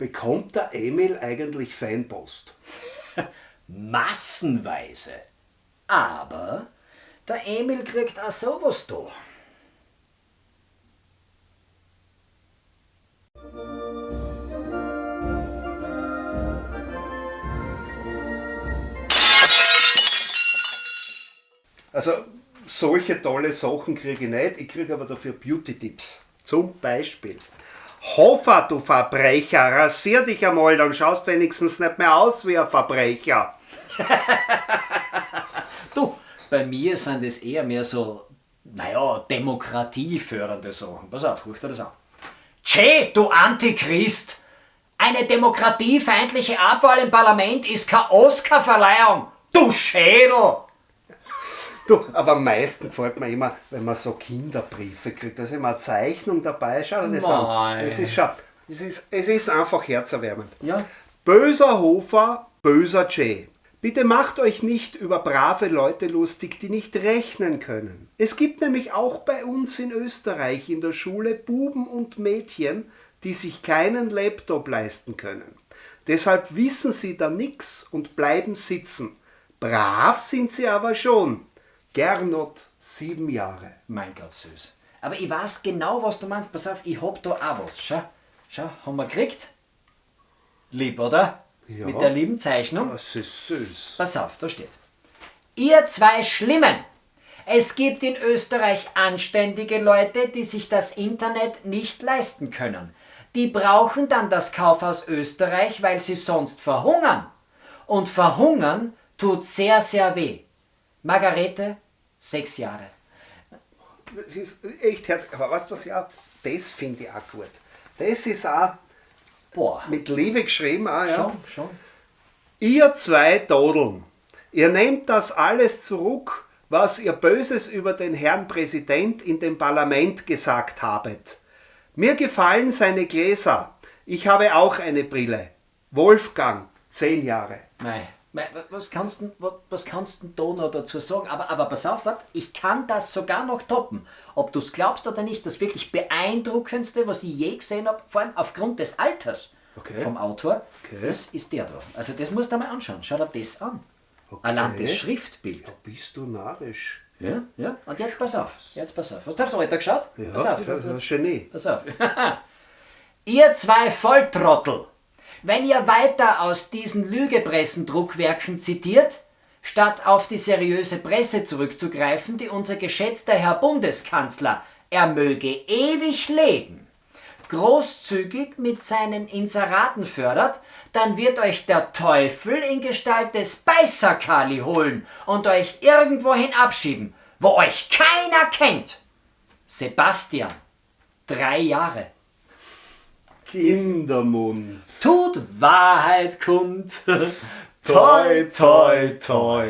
Bekommt der Emil eigentlich Fanpost? Massenweise. Aber der Emil kriegt auch sowas da. Also solche tolle Sachen kriege ich nicht, ich kriege aber dafür Beauty-Tipps. Zum Beispiel. Hofer, du Verbrecher, rasier dich einmal, dann schaust wenigstens nicht mehr aus wie ein Verbrecher. Du, bei mir sind es eher mehr so, naja, demokratiefördernde Sachen. Pass auf, guck dir das an. Tschä, du Antichrist! Eine demokratiefeindliche Abwahl im Parlament ist keine Oscarverleihung! Du Schädel! Du, aber am meisten gefällt mir immer, wenn man so Kinderbriefe kriegt. Da ist immer eine Zeichnung dabei. Schau dir das an. Es ist, schon, es, ist, es ist einfach herzerwärmend. Ja, Böser Hofer, böser Jay. Bitte macht euch nicht über brave Leute lustig, die nicht rechnen können. Es gibt nämlich auch bei uns in Österreich in der Schule Buben und Mädchen, die sich keinen Laptop leisten können. Deshalb wissen sie da nix und bleiben sitzen. Brav sind sie aber schon. Gernot, sieben Jahre. mein Gott, süß. Aber ich weiß genau, was du meinst. Pass auf, ich hab da auch was. Schau, schau, haben wir gekriegt? Lieb, oder? Ja. Mit der lieben Zeichnung. Das ist süß. Pass auf, da steht. Ihr zwei Schlimmen! Es gibt in Österreich anständige Leute, die sich das Internet nicht leisten können. Die brauchen dann das Kaufhaus Österreich, weil sie sonst verhungern. Und verhungern tut sehr, sehr weh. Margarete, sechs Jahre. Das ist echt herzlich. Aber weißt du was, ja, das finde ich auch gut. Das ist auch Boah, mit Liebe geschrieben. Auch, ja. schon, schon. Ihr zwei Dodeln, ihr nehmt das alles zurück, was ihr Böses über den Herrn Präsident in dem Parlament gesagt habet. Mir gefallen seine Gläser. Ich habe auch eine Brille. Wolfgang, zehn Jahre. Mei, was kannst du was, kannst denn da noch dazu sagen? Aber, aber pass auf, ich kann das sogar noch toppen. Ob du es glaubst oder nicht, das wirklich beeindruckendste, was ich je gesehen habe, vor allem aufgrund des Alters Okay. vom Autor, Okay. das ist der da. Also das musst du mal anschauen. Schau dir das an. Allein das Schriftbild. Da bist du narrisch. Ja, ja. Und jetzt pass auf. Jetzt pass auf. Hast du aufs Alter geschaut? Ja, pass auf. ja, ja, Genie. Pass auf. ihr zwei Volltrottel, wenn ihr weiter aus diesen Lügepressendruckwerken zitiert, statt auf die seriöse Presse zurückzugreifen, die unser geschätzter Herr Bundeskanzler, er möge ewig leben, großzügig mit seinen Inseraten fördert, dann wird euch der Teufel in Gestalt des Beißerkali holen und euch irgendwohin abschieben, wo euch keiner kennt. Sebastian, drei Jahre. Kindermund. Tut Wahrheit kund. Toi, toi, toi.